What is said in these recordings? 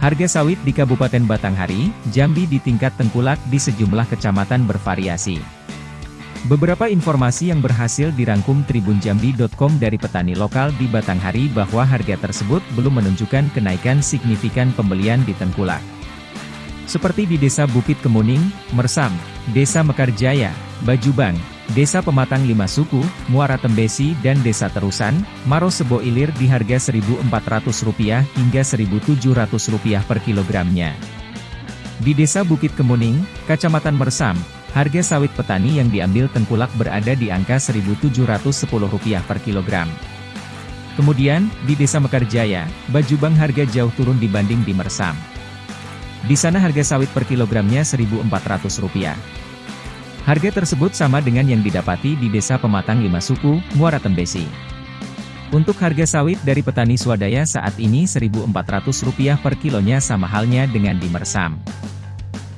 Harga sawit di Kabupaten Batanghari, Jambi di tingkat tengkulak di sejumlah kecamatan bervariasi. Beberapa informasi yang berhasil dirangkum tribunjambi.com dari petani lokal di Batanghari bahwa harga tersebut belum menunjukkan kenaikan signifikan pembelian di tengkulak. Seperti di Desa Bukit Kemuning, Mersam, Desa Mekarjaya, Bajubang, Desa Pematang Lima Suku, Muara Tembesi dan Desa Terusan, Maro Sebo Ilir di harga Rp1.400 hingga Rp1.700 per kilogramnya. Di Desa Bukit Kemuning, Kecamatan Mersam, harga sawit petani yang diambil tengkulak berada di angka Rp1.710 per kilogram. Kemudian, di Desa Mekarjaya, Bajubang harga jauh turun dibanding di Mersam. Di sana harga sawit per kilogramnya Rp1.400. Harga tersebut sama dengan yang didapati di Desa Pematang Lima Suku, Muara Tembesi. Untuk harga sawit dari petani swadaya saat ini Rp1.400 per kilonya sama halnya dengan di Mersam.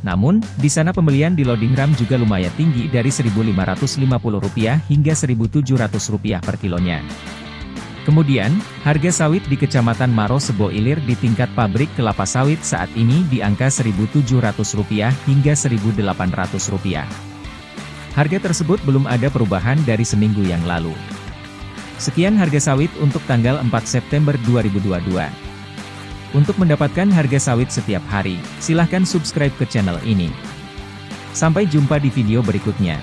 Namun, di sana pembelian di loading ram juga lumayan tinggi dari Rp1.550 hingga Rp1.700 per kilonya. Kemudian, harga sawit di Kecamatan Maro Sebo Ilir di tingkat pabrik kelapa sawit saat ini di angka Rp1.700 hingga Rp1.800. Harga tersebut belum ada perubahan dari seminggu yang lalu. Sekian harga sawit untuk tanggal 4 September 2022. Untuk mendapatkan harga sawit setiap hari, silahkan subscribe ke channel ini. Sampai jumpa di video berikutnya.